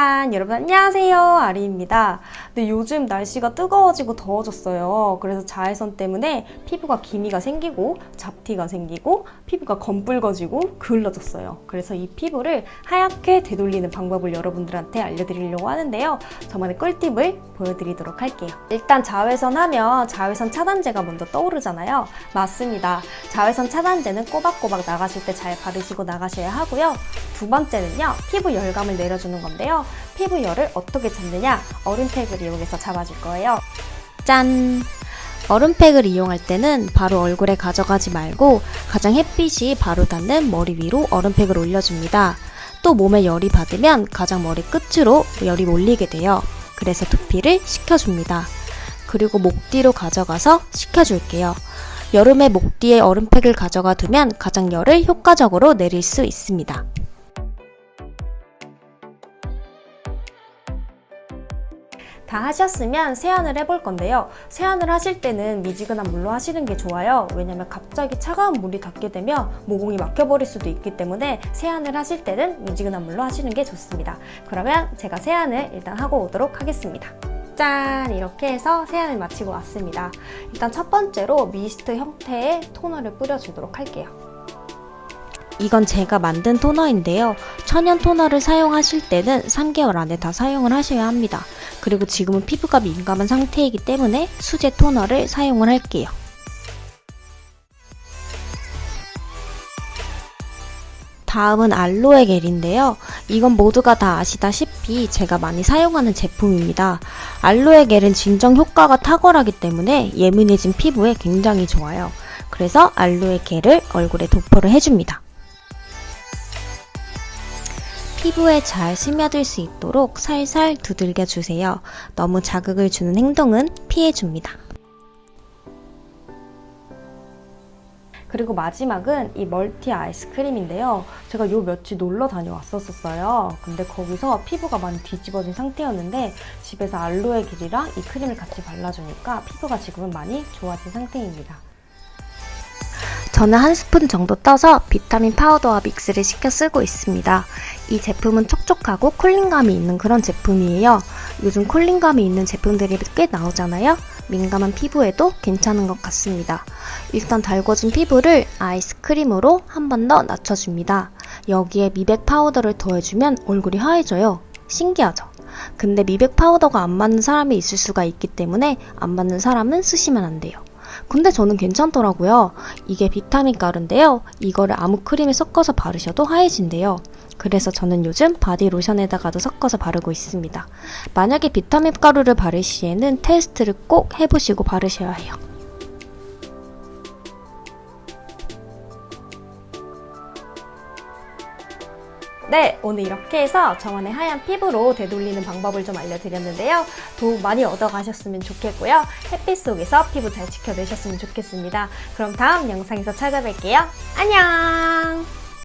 짠! 여러분 안녕하세요. 아리입니다. 근데 요즘 날씨가 뜨거워지고 더워졌어요. 그래서 자외선 때문에 피부가 기미가 생기고 잡티가 생기고 피부가 검붉어지고 그을러졌어요. 그래서 이 피부를 하얗게 되돌리는 방법을 여러분들한테 알려드리려고 하는데요. 저만의 꿀팁을 보여드리도록 할게요. 일단 자외선 하면 자외선 차단제가 먼저 떠오르잖아요. 맞습니다. 자외선 차단제는 꼬박꼬박 나가실 때 잘 바르시고 나가셔야 하고요 두 번째는요 피부 열감을 내려주는 건데요. 피부 열을 어떻게 잡느냐 얼음팩을 이용해서 잡아줄 거예요. 짠! 얼음팩을 이용할 때는 바로 얼굴에 가져가지 말고 가장 햇빛이 바로 닿는 머리 위로 얼음팩을 올려줍니다. 또 몸에 열이 받으면 가장 머리 끝으로 열이 몰리게 돼요. 그래서 두피를 식혀줍니다. 그리고 목 뒤로 가져가서 식혀줄게요. 여름에 목 뒤에 얼음팩을 가져가 두면 가장 열을 효과적으로 내릴 수 있습니다. 다 하셨으면 세안을 해볼 건데요. 세안을 하실 때는 미지근한 물로 하시는 게 좋아요. 왜냐면 갑자기 차가운 물이 닿게 되면 모공이 막혀버릴 수도 있기 때문에 세안을 하실 때는 미지근한 물로 하시는 게 좋습니다. 그러면 제가 세안을 일단 하고 오도록 하겠습니다. 짠! 이렇게 해서 세안을 마치고 왔습니다. 일단 첫 번째로 미스트 형태의 토너를 뿌려주도록 할게요. 이건 제가 만든 토너인데요. 천연 토너를 사용하실 때는 3개월 안에 다 사용을 하셔야 합니다. 그리고 지금은 피부가 민감한 상태이기 때문에 수제 토너를 사용을 할게요. 다음은 알로에 겔인데요. 이건 모두가 다 아시다시피 제가 많이 사용하는 제품입니다. 알로에 겔은 진정 효과가 탁월하기 때문에 예민해진 피부에 굉장히 좋아요. 그래서 알로에 겔을 얼굴에 도포를 해줍니다. 피부에 잘 스며들 수 있도록 살살 두들겨 주세요. 너무 자극을 주는 행동은 피해줍니다. 그리고 마지막은 이 멀티 아이스크림인데요. 제가 요 며칠 놀러 다녀왔었어요. 근데 거기서 피부가 많이 뒤집어진 상태였는데 집에서 알로에 겔이랑 이 크림을 같이 발라주니까 피부가 지금은 많이 좋아진 상태입니다. 저는 한 스푼 정도 떠서 비타민 파우더와 믹스를 시켜 쓰고 있습니다. 이 제품은 촉촉하고 cooling감이 있는 그런 제품이에요. 요즘 cooling감이 있는 제품들이 꽤 나오잖아요. 민감한 피부에도 괜찮은 것 같습니다. 일단 달궈진 피부를 아이스크림으로 한 번 더 낮춰줍니다. 여기에 미백 파우더를 더해주면 얼굴이 하얘져요. 신기하죠? 근데 미백 파우더가 안 맞는 사람이 있을 수가 있기 때문에 안 맞는 사람은 쓰시면 안 돼요. 근데 저는 괜찮더라고요. 이게 비타민 가루인데요. 이거를 아무 크림에 섞어서 바르셔도 하얘진대요. 그래서 저는 요즘 바디 로션에다가도 섞어서 바르고 있습니다. 만약에 비타민 가루를 바를 시에는 테스트를 꼭 해보시고 바르셔야 해요. 네, 오늘 이렇게 해서 저만의 하얀 피부로 되돌리는 방법을 좀 알려드렸는데요. 도움 많이 얻어가셨으면 좋겠고요. 햇빛 속에서 피부 잘 지켜내셨으면 좋겠습니다. 그럼 다음 영상에서 찾아뵐게요. 안녕!